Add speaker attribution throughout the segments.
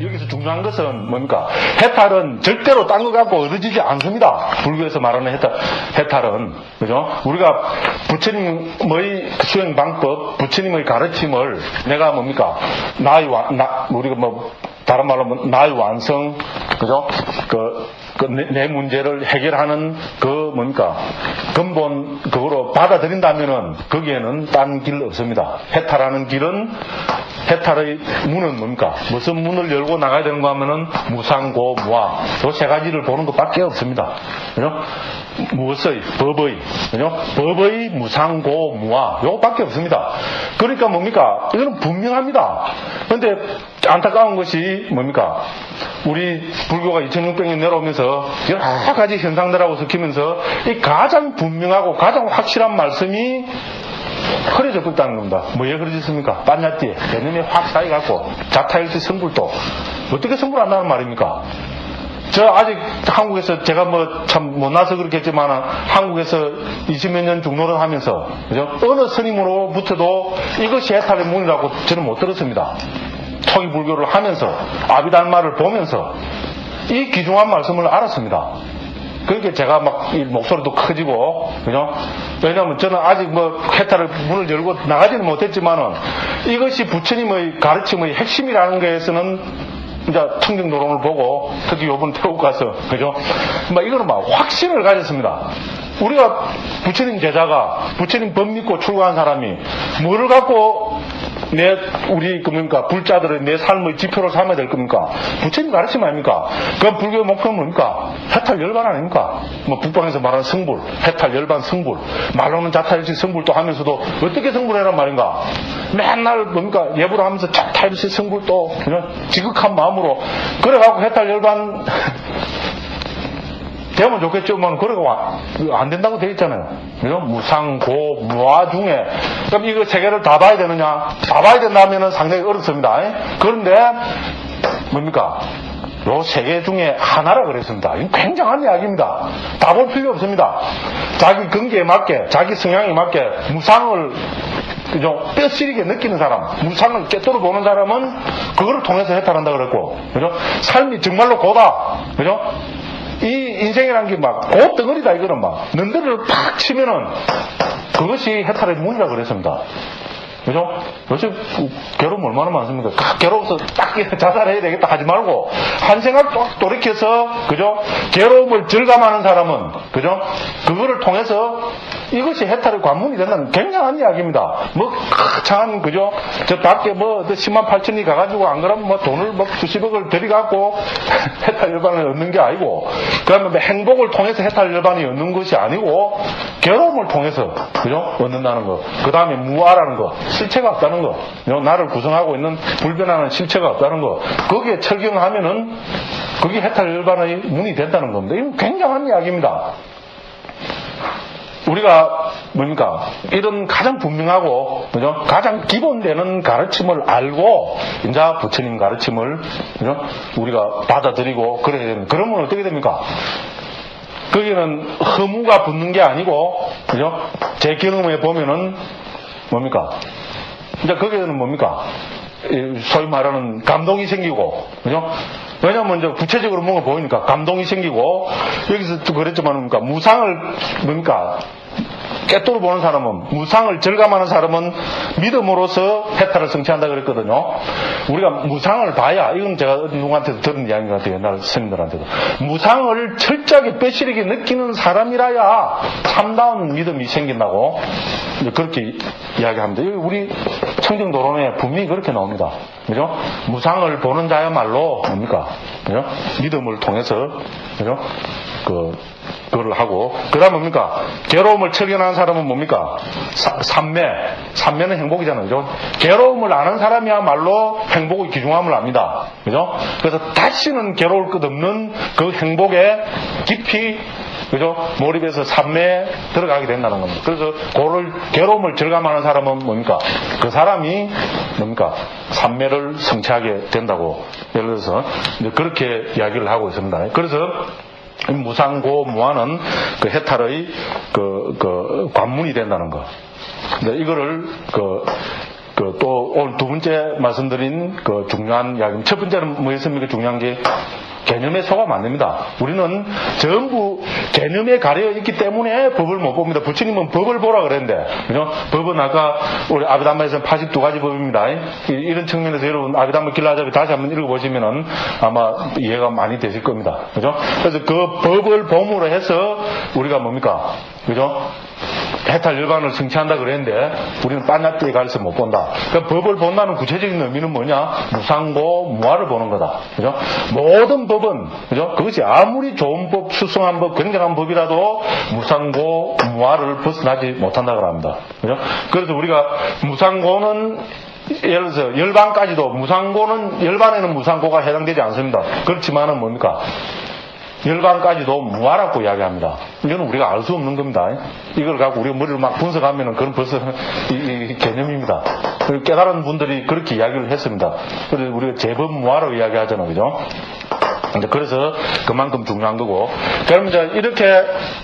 Speaker 1: 여기서 중요한 것은 뭡니까? 해탈은 절대로 딴 거 갖고 얻어지지 않습니다. 불교에서 말하는 해탈, 해탈은, 그죠? 우리가 부처님의 수행 방법, 부처님의 가르침을 내가 뭡니까? 나의 완, 나, 우리가 뭐, 다른 말로 하면 나의 완성, 그죠? 그, 그 내, 내 문제를 해결하는 그 뭡니까? 근본, 그거로 받아들인다면은 거기에는 딴 길 없습니다. 해탈하는 길은 해탈의 문은 뭡니까? 무슨 문을 열고 나가야 되는가 하면은 무상고, 무아. 요 세 가지를 보는 것밖에 없습니다. 그죠? 무엇의? 법의. 그죠? 법의 무상고, 무아. 요것밖에 없습니다. 그러니까 뭡니까? 이거는 분명합니다. 근데 안타까운 것이 뭡니까? 우리 불교가 2600년 내려오면서 여러 가지 현상들하고 섞이면서 이 가장 분명하고 가장 확실한 말씀이 흐려져 있다는 겁니다. 뭐에 흐려졌습니까? 빤야띠에 개념이 확 쌓여갖고 자타일시 성불도 어떻게 성불한다는 말입니까? 저 아직 한국에서 제가 뭐 참 못나서 그렇겠지만 한국에서 20몇 년 중노를 하면서 그죠? 어느 스님으로부터도 이것이 해탈의 문이라고 저는 못 들었습니다. 초기 불교를 하면서 아비달마를 보면서 이 귀중한 말씀을 알았습니다. 그러니까 제가 막이 목소리도 커지고 그죠? 왜냐하면 저는 아직 뭐 해탈을 문을 열고 나가지는 못했지만은 이것이 부처님의 가르침의 핵심이라는 것에서는 이제 청정노론을 보고 특히 요번 태국 가서 그죠? 막 이거는 막 확신을 가졌습니다. 우리가 부처님 제자가 부처님 법 믿고 출가한 사람이 뭐를 갖고 내 우리 그뭡니까 불자들의 내 삶의 지표로 삼아야 될 겁니까? 부처님 가르침 아닙니까? 그 불교의 목표는 뭡니까? 해탈 열반 아닙니까? 뭐 북방에서 말하는 성불, 해탈 열반 성불, 말로는 자타일식 성불도 하면서도 어떻게 성불해란 말인가? 맨날 뭡니까 예불을 하면서 자타일식 성불도 지극한 마음으로 그래갖고 해탈 열반 되면 좋겠지만 그래가 안 된다고 되어 있잖아요. 그죠? 무상, 고, 무아 중에 그럼 이거 세 개를 다 봐야 되느냐? 다 봐야 된다면 상당히 어렵습니다. 그런데 뭡니까? 요세개 중에 하나라 그랬습니다. 이건 굉장한 이야기입니다. 다 볼 필요 없습니다. 자기 근기에 맞게, 자기 성향에 맞게 무상을 그죠? 뼈시리게 느끼는 사람, 무상을 깨뜨려 보는 사람은 그거를 통해서 해탈한다 그랬고, 그죠? 삶이 정말로 고다, 그죠? 이 인생이라는 게 막, 고 덩어리다, 이거는 막. 능들을 팍 치면은, 그것이 해탈의 문이라 그랬습니다. 그죠? 요즘 괴로움 얼마나 많습니까? 딱 괴로워서 딱 자살해야 되겠다 하지 말고, 한 생각 또 돌이켜서, 그죠? 괴로움을 절감하는 사람은, 그죠? 그거를 통해서 이것이 해탈의 관문이 된다는 굉장한 이야기입니다. 뭐, 참, 그죠? 저 밖에 뭐, 10만 8천이 가가지고 안 그러면 뭐 돈을 뭐 수십억을 들이갖고 해탈 열반을 얻는 게 아니고, 그러면 뭐 행복을 통해서 해탈 열반이 얻는 것이 아니고, 괴로움을 통해서, 그죠? 얻는다는 거. 그 다음에 무아라는 거. 실체가 없다는 거. 나를 구성하고 있는 불변하는 실체가 없다는 거. 거기에 철경하면은, 그게 해탈 열반의 문이 된다는 겁니다. 이건 굉장한 이야기입니다. 우리가 뭡니까 이런 가장 분명하고 그죠 가장 기본되는 가르침을 알고 이제 부처님 가르침을 그죠 우리가 받아들이고 그래야 되는 그러면 어떻게 됩니까? 거기는 허무가 붙는 게 아니고 그죠 제 경험에 보면은 뭡니까 이제 거기에는 뭡니까? 소위 말하는 감동이 생기고 그죠? 왜냐면 이제 구체적으로 뭔가 보이니까 감동이 생기고 여기서 또 그랬지만 뭡니까 무상을 뭡니까 깨뚫어 보는 사람은 무상을 절감하는 사람은 믿음으로서 해탈을 성취한다 그랬거든요. 우리가 무상을 봐야 이건 제가 누구한테도 들은 이야기 같아요. 옛날 스님들한테도 무상을 철저하게 빼시리게 느끼는 사람이라야 참다운 믿음이 생긴다고 그렇게 이야기합니다. 우리 청정도론에 분명히 그렇게 나옵니다. 그죠? 무상을 보는 자야말로 뭡니까? 그죠? 믿음을 통해서 그죠? 그 그걸 하고 그 다음 뭡니까 괴로움을 철견하는 사람은 뭡니까? 사, 삼매. 삼매는 행복이잖아요 그죠? 괴로움을 아는 사람이야말로 행복의 귀중함을 압니다. 그죠? 그래서 다시는 괴로울 것 없는 그 행복에 깊이 그죠? 몰입해서 삼매에 들어가게 된다는 겁니다. 그래서 그를 괴로움을 절감하는 사람은 뭡니까? 그 사람이 뭡니까? 삼매를 성취하게 된다고. 예를 들어서 그렇게 이야기를 하고 있습니다. 그래서 무상고 무아는 그 해탈의 그, 그, 관문이 된다는 거. 근데 이거를, 그, 그, 또, 오늘 두 번째 말씀드린 그 중요한 이야기. 첫 번째는 뭐였습니까? 중요한 게 개념에 속하면 안 됩니다. 우리는 전부 개념에 가려 있기 때문에 법을 못 봅니다. 부처님은 법을 보라 그랬는데, 그죠? 법은 아까 우리 아비담마에서는 82가지 법입니다. 이- 이런 측면에서 여러분 아비담마 길라잡이 다시 한번 읽어보시면은 아마 이해가 많이 되실 겁니다. 그죠? 그래서 그 법을 봄으로 해서 우리가 뭡니까? 그죠? 해탈 열반을 성취한다 그랬는데 우리는 빤나띠에 가려서 못 본다. 그러니까 법을 본다는 구체적인 의미는 뭐냐? 무상고 무아를 보는 거다. 그죠? 모든 법은 그죠? 그것이 아무리 좋은 법, 수승한 법, 굉장한 법이라도 무상고 무아를 벗어나지 못한다 그럽니다. 그죠? 그래서 우리가 무상고는 예를 들어서 열반까지도 무상고는 열반에는 무상고가 해당되지 않습니다. 그렇지만은 뭡니까? 열반까지도 무아라고 이야기합니다. 이거는 우리가 알 수 없는 겁니다. 이걸 갖고 우리가 머리를 막 분석하면은 그건 벌써 이, 이 개념입니다. 그리고 깨달은 분들이 그렇게 이야기를 했습니다. 그래서 우리가 제법 무아라고 이야기하잖아요. 그죠? 그래서 그만큼 중요한 거고. 그럼 이제 이렇게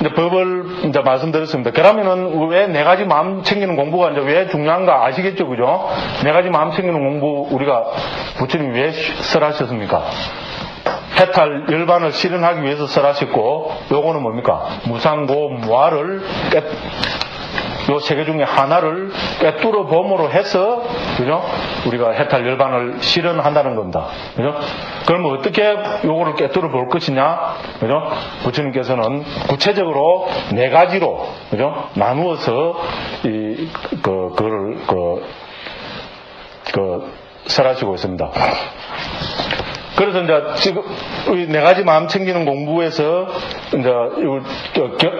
Speaker 1: 이제 법을 이제 말씀드렸습니다. 그러면은 왜 네 가지 마음 챙기는 공부가 이제 왜 중요한가 아시겠죠? 그죠? 네 가지 마음 챙기는 공부 우리가 부처님이 왜 설하셨습니까? 해탈 열반을 실현하기 위해서 설하셨고 요거는 뭡니까? 무상고 무아를 깨, 요세 개 중에 하나를 꿰뚫어 범으로 해서 그죠? 우리가 해탈 열반을 실현한다는 겁니다. 그죠? 그러면 어떻게 요거를 꿰뚫어 볼 것이냐? 그죠? 부처님께서는 구체적으로 네 가지로 그죠? 나누어서 이 그 그를 그, 그 설하시고 있습니다. 그래서 이제 지금 우리 네 가지 마음 챙기는 공부에서 이제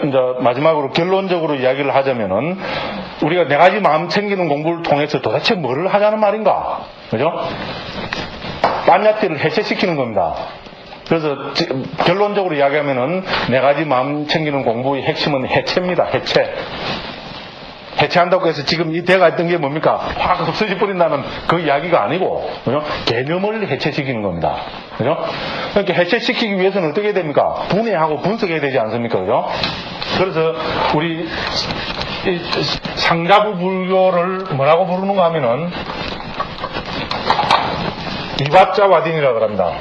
Speaker 1: 이제 마지막으로 결론적으로 이야기를 하자면은 우리가 네 가지 마음 챙기는 공부를 통해서 도대체 뭐를 하자는 말인가? 그죠? 빤야띠를 해체시키는 겁니다. 그래서 지- 결론적으로 이야기하면은 네 가지 마음 챙기는 공부의 핵심은 해체입니다. 해체. 해체한다고 해서 지금 이 대가 있던 게 뭡니까? 확 없어져 버린다는 그 이야기가 아니고, 그죠? 개념을 해체시키는 겁니다. 그죠? 그러니까 해체시키기 위해서는 어떻게 해야 됩니까? 분해하고 분석해야 되지 않습니까? 그죠? 그래서 우리 이 상자부 불교를 뭐라고 부르는가 하면은 이밥자 와딘이라고 합니다.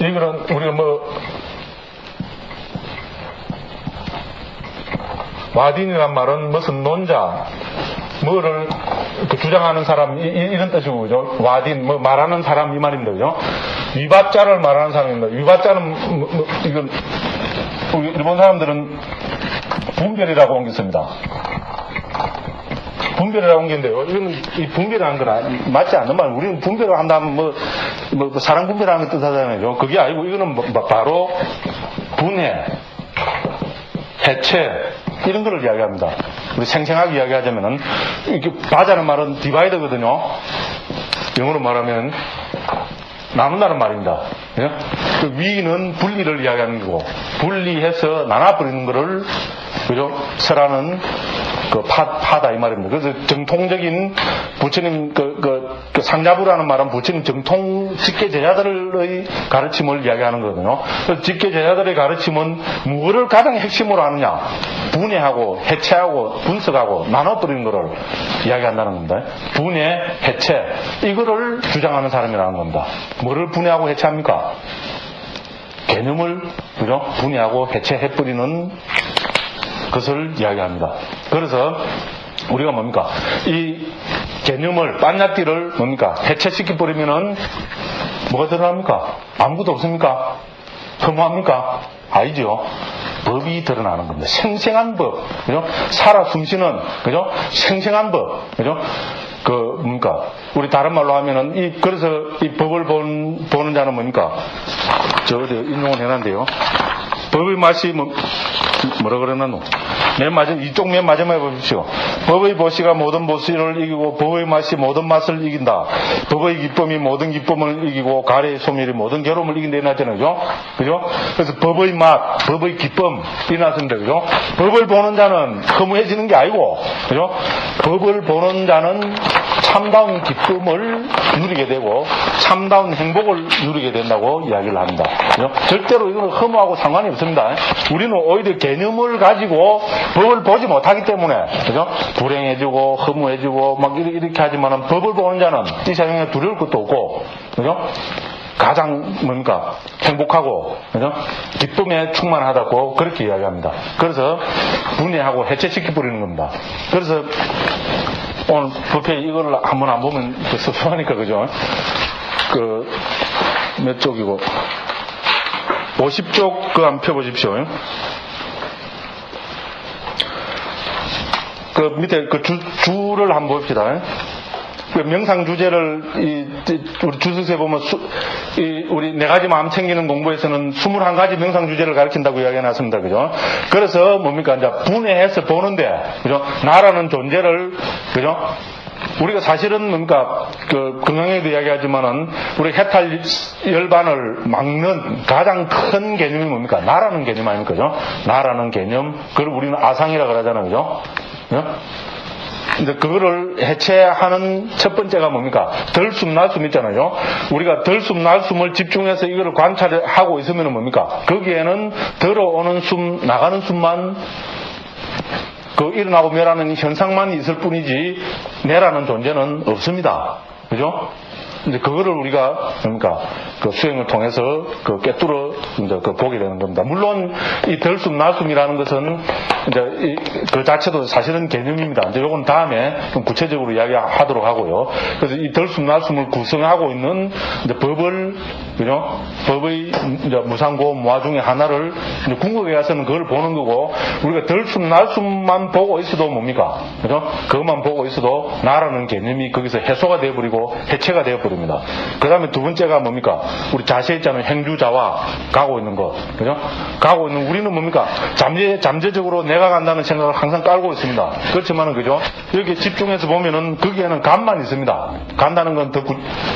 Speaker 1: 이거는 우리가 뭐 와딘이란 말은 무슨 논자, 뭐를 그 주장하는 사람, 이, 런 뜻이고, 그죠? 와딘, 뭐 말하는 사람 이 말입니다, 그죠? 위바자를 말하는 사람입니다. 위바자는, 뭐, 뭐, 이건, 우리 일본 사람들은 분별이라고 옮겼습니다. 분별이라고 옮겼는데요. 이건 이 분별이라는 건 맞지 않는 말. 우리는 분별을 한다면 뭐, 뭐, 뭐 사랑 분별하는 것 뜻하잖아요. 그게 아니고 이거는 뭐- 뭐 바로 분해, 해체 이런 거를 이야기합니다. 우리 생생하게 이야기하자면은 이렇게 바자는 말은 디바이더거든요. 영어로 말하면 나눈다는 말입니다. 예? 그 위는 분리를 이야기하는 거고 분리해서 나눠버리는 거를 그죠? 설하는 그 파, 파다 이 말입니다. 그래서 정통적인 부처님 그, 그, 그 상자부라는 말은 부처님 정통 직계 제자들의 가르침을 이야기하는 거거든요. 그래서 직계 제자들의 가르침은 무엇을 가장 핵심으로 하느냐? 분해하고 해체하고 분석하고 나눠버리는 것을 이야기한다는 겁니다. 분해, 해체 이거를 주장하는 사람이라는 겁니다. 뭐를 분해하고 해체합니까? 개념을 그죠? 분해하고 해체해버리는 것을 이야기합니다. 그래서 우리가 뭡니까? 이 개념을 빤야띠를 뭡니까? 해체시켜 버리면은 뭐가 드러납니까? 아무것도 없습니까? 혐오합니까? 아니죠. 법이 드러나는 겁니다. 생생한 법, 그죠? 살아 숨쉬는, 그죠? 생생한 법, 그죠? 그, 뭡니까? 우리 다른 말로 하면은, 이, 그래서 이 법을 본, 보는 자는 뭡니까? 저, 어디 인용을 해놨는데요. 법의 맛이 뭐, 뭐라 그러나, 노? 맨 마지막, 이쪽 맨 마지막에 보십시오. 법의 보시가 모든 보시를 이기고 법의 맛이 모든 맛을 이긴다. 법의 기쁨이 모든 기쁨을 이기고 가래의 소멸이 모든 괴로움을 이긴다. 이났잖아요. 그죠? 그죠? 그래서 법의 맛, 법의 기쁨, 이났습니다. 그죠? 법을 보는 자는 허무해지는 게 아니고, 그죠? 법을 보는 자는 참다운 기쁨을 누리게 되고, 참다운 행복을 누리게 된다고 이야기를 합니다. 그죠? 절대로 이거는 허무하고 상관이 없 습니다. 우리는 오히려 개념을 가지고 법을 보지 못하기 때문에, 그죠? 불행해지고, 허무해지고, 막 이렇게 하지만은 법을 보는 자는 이 세상에 두려울 것도 없고, 그죠? 가장 뭡니까 행복하고 그죠? 기쁨에 충만하다고 그렇게 이야기합니다. 그래서 분해하고 해체시켜 버리는 겁니다. 그래서 오늘 부패 이걸 한번 안 보면 섭섭하니까 그죠? 그 몇 쪽이고 50쪽 그 한번 펴보십시오. 그 밑에 그 주, 주를 한번 봅시다. 그 명상 주제를 이, 우리 주석에 보면 수, 이, 우리 네 가지 마음 챙기는 공부에서는 21가지 명상 주제를 가르친다고 이야기해 놨습니다. 그죠? 그래서 뭡니까? 이제 분해해서 보는데, 그죠? 나라는 존재를, 그죠? 우리가 사실은 뭡니까, 그, 건강에도 이야기하지만은, 우리 해탈 열반을 막는 가장 큰 개념이 뭡니까? 나라는 개념 아닙니까? 그죠? 나라는 개념. 그걸 우리는 아상이라 그러잖아요. 그죠? 이제 그거를 해체하는 첫 번째가 뭡니까? 덜숨 날숨 있잖아요. 우리가 덜숨 날숨을 집중해서 이거를 관찰하고 있으면 뭡니까? 거기에는 들어오는 숨, 나가는 숨만 그 일어나고 멸하는 현상만 있을 뿐이지 내라는 존재는 없습니다. 그죠? 이제 그거를 우리가 그러니까 그 수행을 통해서 그 깨뚫어 이제 그 보게 되는 겁니다. 물론 이 덜숨 날숨이라는 것은 이제 그 자체도 사실은 개념입니다. 이제 요건 다음에 좀 구체적으로 이야기하도록 하고요. 그래서 이 덜숨 날숨을 구성하고 있는 이제 법을 그죠? 법의 이제 무상고 무화 중에 하나를 이제 궁극에 가서는 그걸 보는 거고 우리가 덜숨 날숨만 보고 있어도 뭡니까? 그죠? 그것만 보고 있어도 나라는 개념이 거기서 해소가 되어버리고 해체가 되어버리고 됩니다. 그 다음에 두 번째가 뭡니까? 우리 자세 있잖아요. 행주자와 가고 있는 것. 그죠? 가고 있는, 우리는 뭡니까? 잠재, 잠재적으로 내가 간다는 생각을 항상 깔고 있습니다. 그렇지만은, 그죠? 이렇게 집중해서 보면은 거기에는 감만 있습니다. 간다는 건 더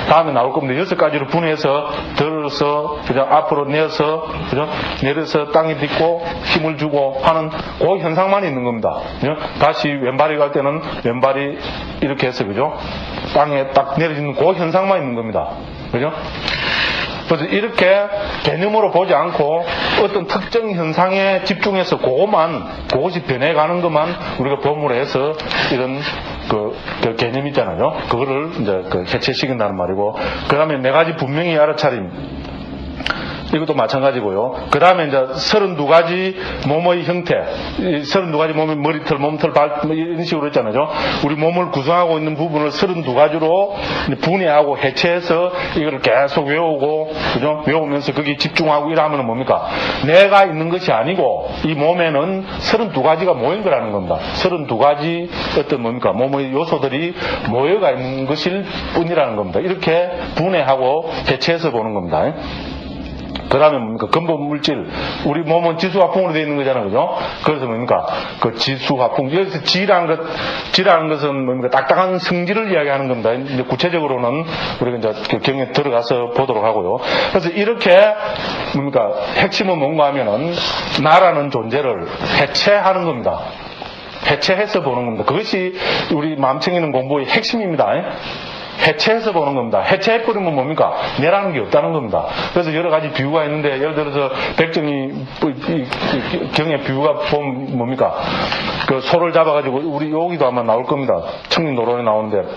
Speaker 1: 다음에 나올 겁니다. 여섯 가지로 분해해서 들어서, 그죠? 앞으로 내어서, 그죠? 내려서 땅에 딛고 힘을 주고 하는 그 현상만 있는 겁니다. 그죠? 다시 왼발이 갈 때는 왼발이 이렇게 해서, 그죠? 땅에 딱 내려지는 그 현상 만 있는 겁니다. 그죠? 그래서 이렇게 개념으로 보지 않고 어떤 특정 현상에 집중해서 그것만, 그것이 변해가는 것만 우리가 범으로 해서 이런 그, 그 개념 있잖아요. 그거를 이제 그 해체시킨다는 말이고, 그 다음에 네 가지 분명히 알아차림. 이것도 마찬가지고요. 그 다음에 이제 32가지 몸의 형태, 32가지 몸의 머리털, 몸털, 발, 뭐 이런 식으로 했잖아요. 우리 몸을 구성하고 있는 부분을 32가지로 분해하고 해체해서 이걸 계속 외우고, 그죠? 외우면서 거기에 집중하고 이러면 뭡니까? 내가 있는 것이 아니고, 이 몸에는 32가지가 모인 거라는 겁니다. 32가지 어떤 뭡니까? 몸의 요소들이 모여가 있는 것일 뿐이라는 겁니다. 이렇게 분해하고 해체해서 보는 겁니다. 그 다음에 뭡니까? 근본 물질. 우리 몸은 지수화풍으로 되어 있는 거잖아요. 그죠? 그래서 뭡니까? 그 지수화풍. 여기서 지라는 것, 지라는 것은 뭡니까? 딱딱한 성질을 이야기하는 겁니다. 이제 구체적으로는 우리가 이제 그 경에 들어가서 보도록 하고요. 그래서 이렇게 뭡니까? 핵심은 뭔가 하면은 나라는 존재를 해체하는 겁니다. 해체해서 보는 겁니다. 그것이 우리 마음 챙기는 공부의 핵심입니다. 해체해서 보는 겁니다. 해체해버리면 뭡니까? 내라는 게 없다는 겁니다. 그래서 여러 가지 비유가 있는데, 예를 들어서 백정이 경의 비유가 보면 뭡니까? 그 소를 잡아가지고, 우리 여기도 아마 나올 겁니다. 청림 노론에 나오는데,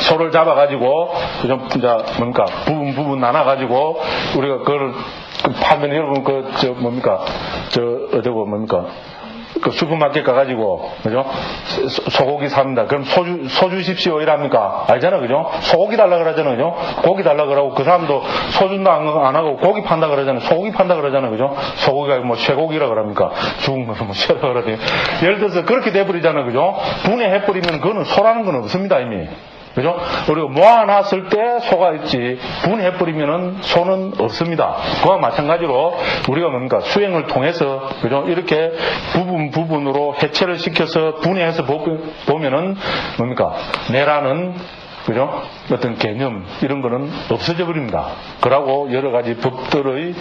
Speaker 1: 소를 잡아가지고, 좀, 이제, 뭡니까, 부분, 부분 나눠가지고, 우리가 그걸 파면 여러분, 그, 저, 뭡니까, 저, 어디고, 뭡니까, 그 슈퍼마켓 가가지고, 그죠? 소고기 삽니다. 그럼 소주, 소주십시오. 이랍니까? 알잖아, 그죠? 소고기 달라 그러잖아, 그죠? 고기 달라 그러고, 그 사람도 소주도 안, 안 하고 고기 판다 그러잖아. 소고기 판다 그러잖아, 그죠? 소고기가 뭐 쇠고기라 그럽니까? 죽은 거는 뭐 쇠라 그러더니. 예를 들어서 그렇게 돼버리잖아, 그죠? 분해해버리면 그거는 소라는 건 없습니다, 이미. 그죠? 우리가 모아놨을 때 소가 있지, 분해버리면은 소는 없습니다. 그와 마찬가지로 우리가 뭔가 수행을 통해서, 그죠? 이렇게 부분 부분으로 해체를 시켜서 분해해서 보- 보면은 뭡니까? 내라는 그죠? 어떤 개념, 이런 거는 없어져 버립니다. 그러고 여러 가지 법들의,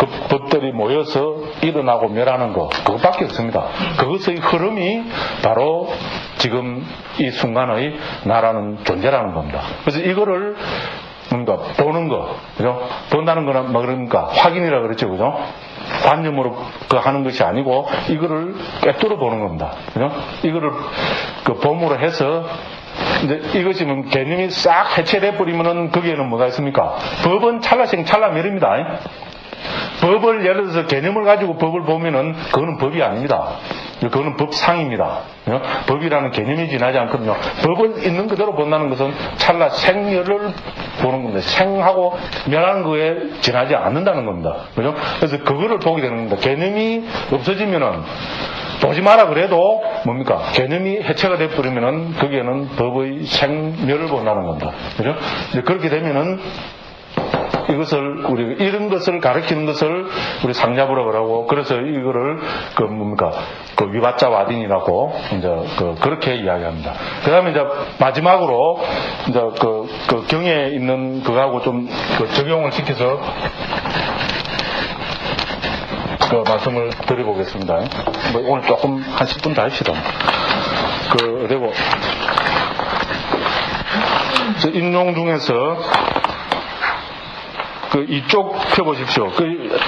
Speaker 1: 그 법들이 모여서 일어나고 멸하는 거, 그것밖에 없습니다. 그것의 흐름이 바로 지금 이 순간의 나라는 존재라는 겁니다. 그래서 이거를 뭔가 보는 거, 그죠? 본다는 거는 뭐 그러니까 확인이라 그랬죠, 그죠? 관념으로 그 하는 것이 아니고 이거를 꿰뚫어 보는 겁니다. 그죠? 이거를 그 범으로 해서 이제 이것이 뭐 개념이 싹 해체돼 버리면은 거기에는 뭐가 있습니까? 법은 찰나생 찰나멸입니다. 법을 예를 들어서 개념을 가지고 법을 보면은 그거는 법이 아닙니다. 그거는 법상입니다. 어? 법이라는 개념이 지나지 않거든요. 법을 있는 그대로 본다는 것은 찰나 생멸을 보는 겁니다. 생하고 멸하는 거에 지나지 않는다는 겁니다. 그죠? 그래서 그거를 보게 되는 겁니다. 개념이 없어지면은 보지 마라 그래도 뭡니까? 개념이 해체가 돼버리면은 거기에는 법의 생멸을 본다는 겁니다. 그죠? 이제 그렇게 되면은 이것을 우리 이런 것을 가르치는 것을 우리 상자부라 그러고 그래서 이거를 그 뭡니까 그 위바자 와딘이라고 이제 그 그렇게 이야기합니다. 그다음에 이제 마지막으로 이제 그, 그 경에 있는 그거하고 좀 그 적용을 시켜서 그 말씀을 드려보겠습니다. 뭐 오늘 조금 한 10분 더 합시다. 그 그리고 저 인용 중에서 그 이쪽 펴보십시오. 그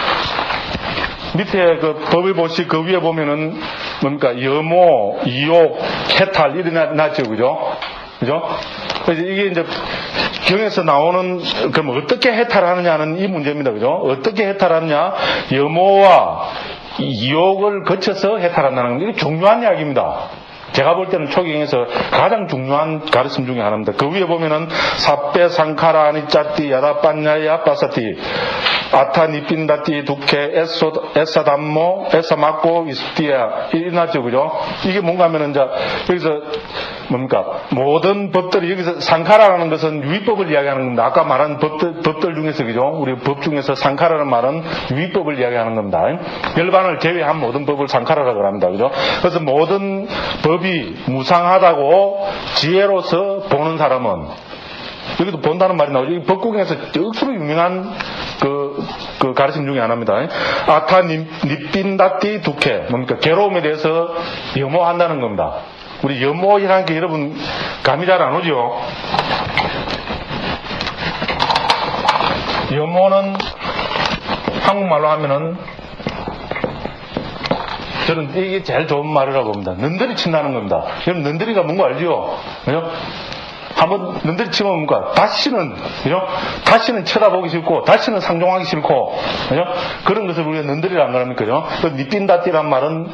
Speaker 1: 밑에 그 법을 보시 그 위에 보면은 뭡니까 여모, 이욕, 해탈 이런 나- 나죠, 그죠? 그죠? 이게 이제 경에서 나오는 그럼 어떻게 해탈하느냐는 이 문제입니다, 그죠? 어떻게 해탈하느냐? 여모와 이욕을 거쳐서 해탈한다는 게 중요한 이야기입니다. 제가 볼 때는 초경에서 가장 중요한 가르침 중에 하나입니다. 그 위에 보면은 사페 상카라 아니짜띠 야다빤냐야 빠사띠 아타 니핀다띠 두케 에소 에사담모 에사마코 이스티야 이나죠 그죠? 이게 뭔가 하면은 이제 여기서 뭡니까 모든 법들이 여기서 상카라라는 것은 유의법을 이야기하는 겁니다. 아까 말한 법들, 법들 중에서 그죠? 우리 법 중에서 상카라는 말은 유의법을 이야기하는 겁니다. 열반을 제외한 모든 법을 상카라라고 합니다. 그죠? 그래서 모든 법이 무상하다고 지혜로서 보는 사람은 여기도 본다는 말이 나오죠. 이 법국에서 억수로 유명한 그, 그 가르침 중에 하나입니다. 아타 니- 니핀다띠 두케. 뭡니까? 괴로움에 대해서 염호한다는 겁니다. 우리 염호이라는 게 여러분 감이 잘 안 오죠? 염호는 한국말로 하면은 저는 이게 제일 좋은 말이라고 봅니다. 는들이 친다는 겁니다. 여러분 는들이가 뭔가 알죠? 그죠? 한번 는들이 치면 뭔가 다시는 그죠? 다시는 쳐다보기 싫고 다시는 상종하기 싫고 그죠? 그런 것을 우리가 는들이라는 거랍니까? 그죠? 그 니핀다 띠란 말은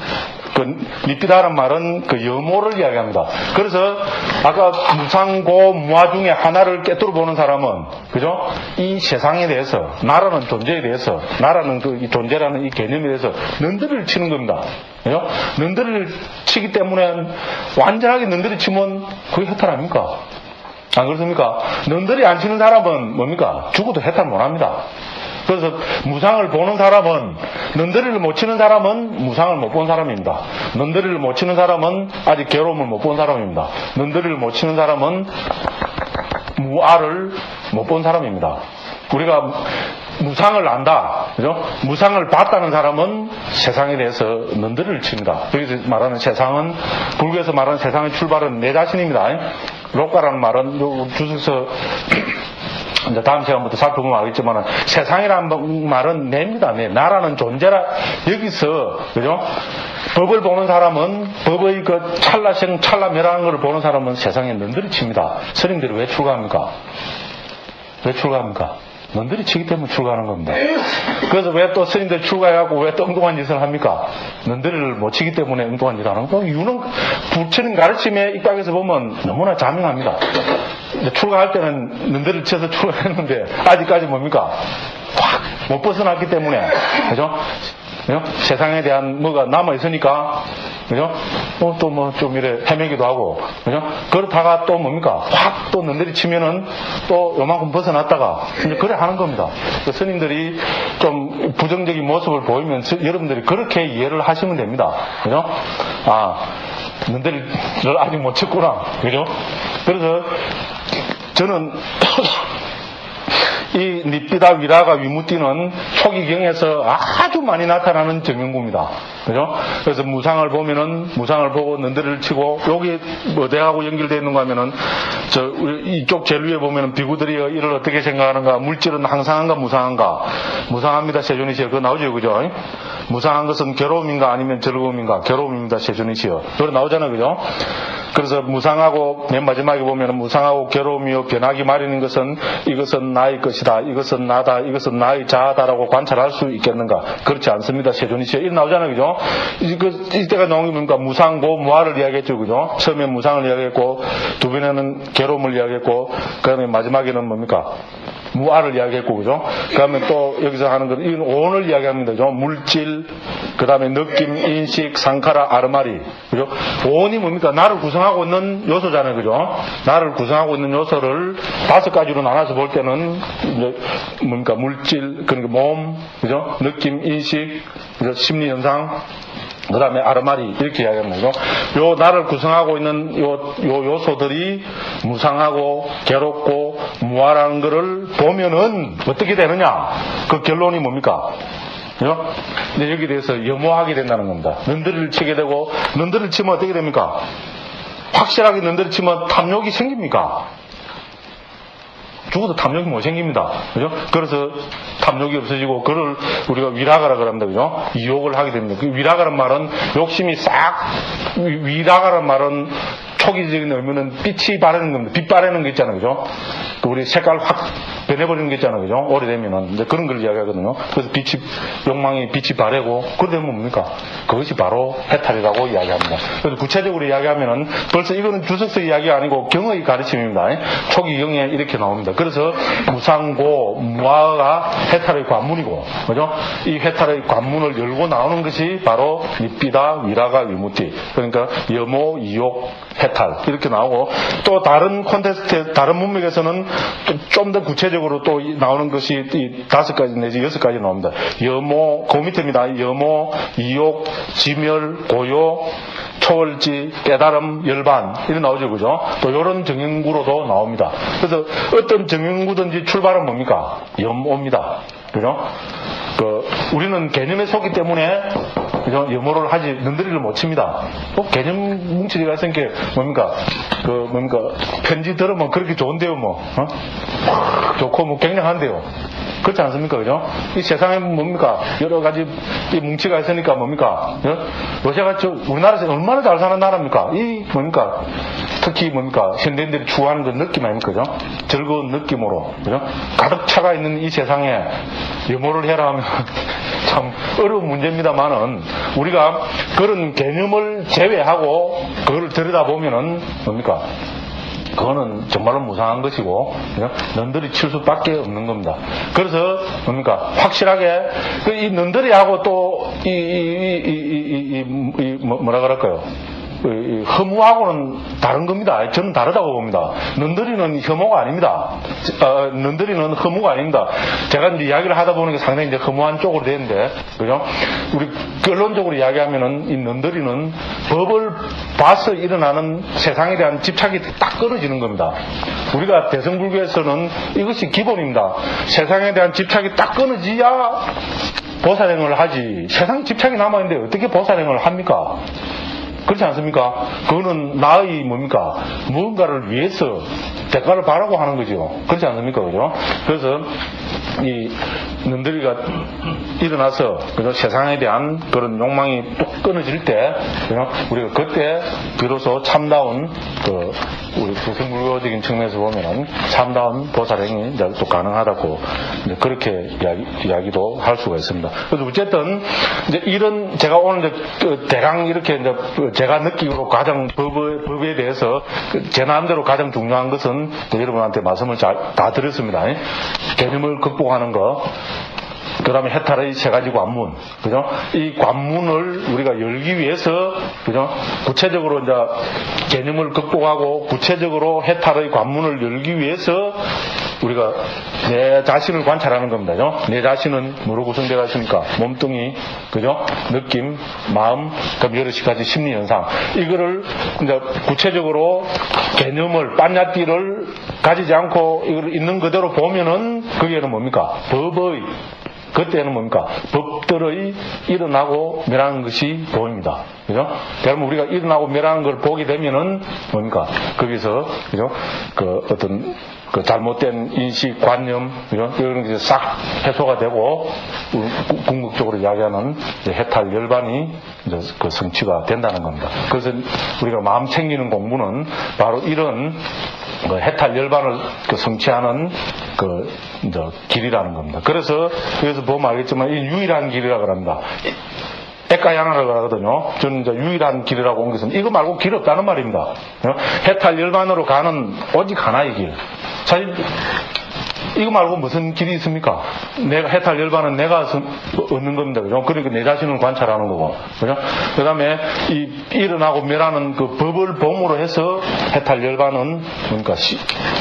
Speaker 1: 그 니피다란 말은 그 염호를 이야기합니다. 그래서 아까 무상고 무화 중에 하나를 깨뜨려 보는 사람은 그죠? 이 세상에 대해서 나라는 존재에 대해서 나라는 그 이 존재라는 이 개념에 대해서 는들이를 치는 겁니다. 그죠? 는들이를 치기 때문에 완전하게 는들이 치면 그게 해탈 아닙니까? 안 그렇습니까? 능들이 안 치는 사람은 뭡니까? 죽어도 해탈 못 합니다. 그래서 무상을 보는 사람은 능들이를 못 치는 사람은 무상을 못 본 사람입니다. 능들이를 못 치는 사람은 아직 괴로움을 못 본 사람입니다. 능들이를 못 치는 사람은 무아를 못 본 사람입니다. 우리가 무상을 안다, 그죠? 무상을 봤다는 사람은 세상에 대해서 능들이를 칩니다. 여기서 말하는 세상은 불교에서 말하는 세상의 출발은 내 자신입니다. 록가라는 말은 요 주석서 이제 다음 시간부터 살펴보면 알겠지만 세상이라는 말은 내입니다. 내 나라는 존재라 여기서 그죠? 법을 보는 사람은 법의 그 찰나생 찰나멸하는 것을 보는 사람은 세상에 능들이 칩니다. 스님들이 왜 출가합니까? 왜 출가합니까? 넌들이 치기 때문에 출가하는 겁니다. 그래서 왜 또 스님들 출가해갖고 왜 또 엉뚱한 짓을 합니까? 넌들이를 못 치기 때문에 엉뚱한 짓을 하는 거. 이유는 부처님 가르침에 입각해서 보면 너무나 자명합니다. 출가할 때는 넌들이를 쳐서 출가했는데 아직까지 뭡니까? 확 못 벗어났기 때문에 그죠? 세상에 대한 뭐가 남아 있으니까, 그죠? 어, 또 뭐 좀 이래 헤매기도 하고, 그죠? 그렇다가 또 뭡니까? 확또 너들이 치면은 또 요만큼 벗어났다가, 이제 그래 하는 겁니다. 그 스님들이 좀 부정적인 모습을 보이면 여러분들이 그렇게 이해를 하시면 됩니다. 그죠? 아, 너들을 아직 못 쳤구나. 그죠? 그래서 저는 이 닙비다 위라가 위무띠는 초기경에서 아주 많이 나타나는 정형구입니다. 그죠? 그래서 무상을 보면은 무상을 보고 는들을 치고 여기 뭐 대하고 연결되어 있는 거 하면은 저 이쪽 제일 위에 보면은 비구들이 이를 어떻게 생각하는가 물질은 항상한가 무상한가 무상합니다 세존이시여 그거 나오죠 그죠? 무상한 것은 괴로움인가 아니면 즐거움인가 괴로움입니다 세존이시여 그거 나오잖아요 그죠? 그래서 무상하고 맨 마지막에 보면은 무상하고 괴로움이요 변하기 마련인 것은 이것은 나의 것이다. 이것은 나다. 이것은 나의 자아다라고 관찰할 수 있겠는가? 그렇지 않습니다. 세존이시여. 이 나오잖아요. 그죠? 그, 이때가 나온 게 뭡니까? 무상고 무아를 이야기했죠. 그죠? 처음에 무상을 이야기했고 두 번에는 괴로움을 이야기했고 그 다음에 마지막에는 뭡니까? 무아를 이야기했고 그죠? 그 다음에 또 여기서 하는 건 이건 오온을 이야기합니다. 그죠? 물질 그 다음에 느낌, 인식, 상카라, 아르마리 그죠? 오온이 뭡니까? 나를 구성하고 있는 요소잖아요. 그죠? 나를 구성하고 있는 요소를 다섯 가지로 나눠서 볼 때는 이제 뭡니까? 물질, 그러니까 몸, 그죠? 느낌, 인식, 그죠? 심리 현상, 그 다음에 아르마리 이렇게 이야기합니다. 요 나를 구성하고 있는 요, 요 요소들이 무상하고 괴롭고 무아라는 것을 보면은 어떻게 되느냐? 그 결론이 뭡니까? 그죠? 근데 여기 대해서 염호하게 된다는 겁니다. 는들을 치게 되고 는들을 치면 어떻게 됩니까? 확실하게 는들을 치면 탐욕이 생깁니까? 죽어도 탐욕이 못 생깁니다. 그죠? 그래서 탐욕이 없어지고, 그를 우리가 위라가라 그럽니다. 그죠? 이욕을 하게 됩니다. 그 위라가란 말은 욕심이 싹, 위라가란 말은 초기적인 의미는 빛이 바르는 겁니다. 빛 바르는 게 있잖아요. 그죠? 그 우리 색깔 확 변해버리는 게 있잖아요. 그죠? 오래되면은. 이제 그런 걸 이야기하거든요. 그래서 빛이, 욕망이 빛이 바래고, 그러면 뭡니까? 그것이 바로 해탈이라고 이야기합니다. 그래서 구체적으로 이야기하면은 벌써 이거는 주석서 이야기 아니고 경의 가르침입니다. 초기 경에 이렇게 나옵니다. 그래서 무상고, 무아가 해탈의 관문이고, 그죠? 이 해탈의 관문을 열고 나오는 것이 바로 밉비다, 위라가, 위무티. 그러니까 여모, 이욕, 해탈. 이렇게 나오고, 또 다른 콘테스트, 다른 문맥에서는 좀 더 구체적으로 또 나오는 것이 이 다섯 가지 내지 여섯 가지 나옵니다. 여모, 그 밑에입니다. 여모, 이욕, 지멸, 고요, 초월지, 깨달음, 열반 이런 나오죠, 그죠? 또 이런 정형구로도 나옵니다. 그래서 어떤 정형구든지 출발은 뭡니까? 염오입니다. 그죠? 그 우리는 개념에 속기 때문에 그죠? 염호를 하지 눈들이를 못 칩니다. 꼭 개념 뭉치리가 있으니까 뭡니까? 그 뭡니까? 편지 들으면 그렇게 좋은데요, 뭐 어? 좋고 뭐 굉장한데요. 그렇지 않습니까? 그죠? 이 세상에 뭡니까? 여러 가지 이 뭉치가 있으니까 뭡니까? 어? 러시아가 저 우리나라에서 얼마나 잘 사는 나라입니까? 이 뭡니까? 특히 뭡니까? 현대인들이 추구하는 그 느낌 아닙니까? 그죠? 즐거운 느낌으로. 그죠? 가득 차가 있는 이 세상에 염호를 해라 하면 참 어려운 문제입니다만은 우리가 그런 개념을 제외하고 그걸 들여다보면은 뭡니까? 그거는 정말로 무상한 것이고 넌들이 칠 수밖에 없는 겁니다. 그래서 뭡니까 확실하게 그이 넌들이하고 또이 이 이이 뭐라 그럴까요? 혐오하고는 다른 겁니다. 저는 다르다고 봅니다. 눈들이는 혐오가 아닙니다. 어, 눈들이는 혐오가 아닙니다. 제가 이제 이야기를 하다 보니까 상당히 이제 혐오한 쪽으로 되는데, 그죠? 우리 결론적으로 이야기하면은 이 눈들이는 법을 봐서 일어나는 세상에 대한 집착이 딱 끊어지는 겁니다. 우리가 대성불교에서는 이것이 기본입니다. 세상에 대한 집착이 딱 끊어지야 보살행을 하지. 세상 집착이 남아있는데 어떻게 보살행을 합니까? 그렇지 않습니까? 그거는 나의 뭡니까? 무언가를 위해서 대가를 바라고 하는 거죠. 그렇지 않습니까? 그죠? 그래서 이 눈들이가 일어나서 그죠? 세상에 대한 그런 욕망이 뚝 끊어질 때 그죠? 우리가 그때 비로소 참다운 그 우리 부승불교적인 측면에서 보면은 참다운 보살행이 이제 또 가능하다고 이제 그렇게 이야기, 도할 수가 있습니다. 그래서 어쨌든 이제 이런 제가 오늘 이제 그 대강 이렇게 이제 제가 느끼기로 가장 법에, 법에 대해서 그제 마음대로 가장 중요한 것은 여러분한테 말씀을 잘, 다 드렸습니다. 개념을 극복하는 거, 그 다음에 해탈의 세 가지 관문, 그죠? 이 관문을 우리가 열기 위해서, 그죠? 구체적으로 이제 개념을 극복하고 구체적으로 해탈의 관문을 열기 위해서 우리가 내 자신을 관찰하는 겁니다. 그죠? 내 자신은 뭐로 구성되어 있습니까? 몸뚱이, 그죠? 느낌, 마음, 그럼 여러 가지 심리 현상. 이거를 이제 구체적으로 개념을, 빤야띠를 가지지 않고 이걸 있는 그대로 보면은 그게는 뭡니까? 법의 그때는 뭡니까? 법들의 일어나고 멸하는 것이 보입니다. 그죠? 그러면 우리가 일어나고 멸하는 걸 보게 되면은 뭡니까? 거기서, 그죠? 그 어떤 그 잘못된 인식, 관념, 그죠? 이런 게 싹 해소가 되고, 구- 궁극적으로 이야기하는 해탈 열반이 그 성취가 된다는 겁니다. 그래서 우리가 마음 챙기는 공부는 바로 이런 그 해탈 열반을 그 성취하는 그 길이라는 겁니다. 그래서 여기서 보면 알겠지만 이 유일한 길이라고 합니다. 에까야나라고 하거든요. 저는 이제 유일한 길이라고 온 것은 이거 말고 길 없다는 말입니다. 어? 해탈 열반으로 가는 오직 하나의 길. 사실 이거 말고 무슨 길이 있습니까? 내가 해탈 열반은 내가 서- 얻는 겁니다. 그죠? 그러니까 내 자신을 관찰하는 거고. 그죠? 그 다음에 이 일어나고 멸하는 그 법을 범으로 해서 해탈 열반은 그러니까 시-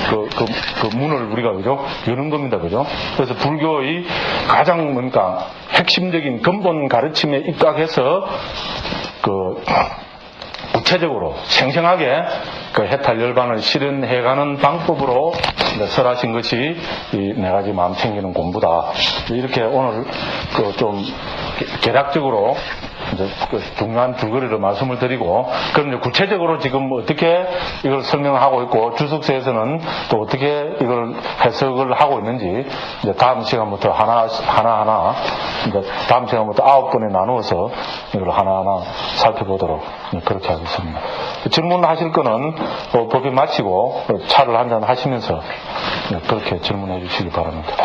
Speaker 1: 그, 그, 그 문을 우리가 그죠? 여는 겁니다. 그죠? 그래서 불교의 가장 뭔가 핵심적인 근본 가르침에 입각해서 그 구체적으로 생생하게 그 해탈 열반을 실현해가는 방법으로 설하신 것이 이네 가지 마음 챙기는 공부다. 이렇게 오늘 그 좀 개략적으로 중요한 줄거리를 말씀을 드리고 그럼 이제 구체적으로 지금 어떻게 이걸 설명하고 있고 주석서에서는 또 어떻게 이걸 해석을 하고 있는지 이제 다음 시간부터 하나 하나 하나 이제 다음 시간부터 아홉 번에 나누어서 이걸 하나 하나 살펴보도록 그렇게 하겠습니다. 질문하실 거는 어, 법이 마치고 차를 한잔 하시면서 그렇게 질문해 주시기 바랍니다.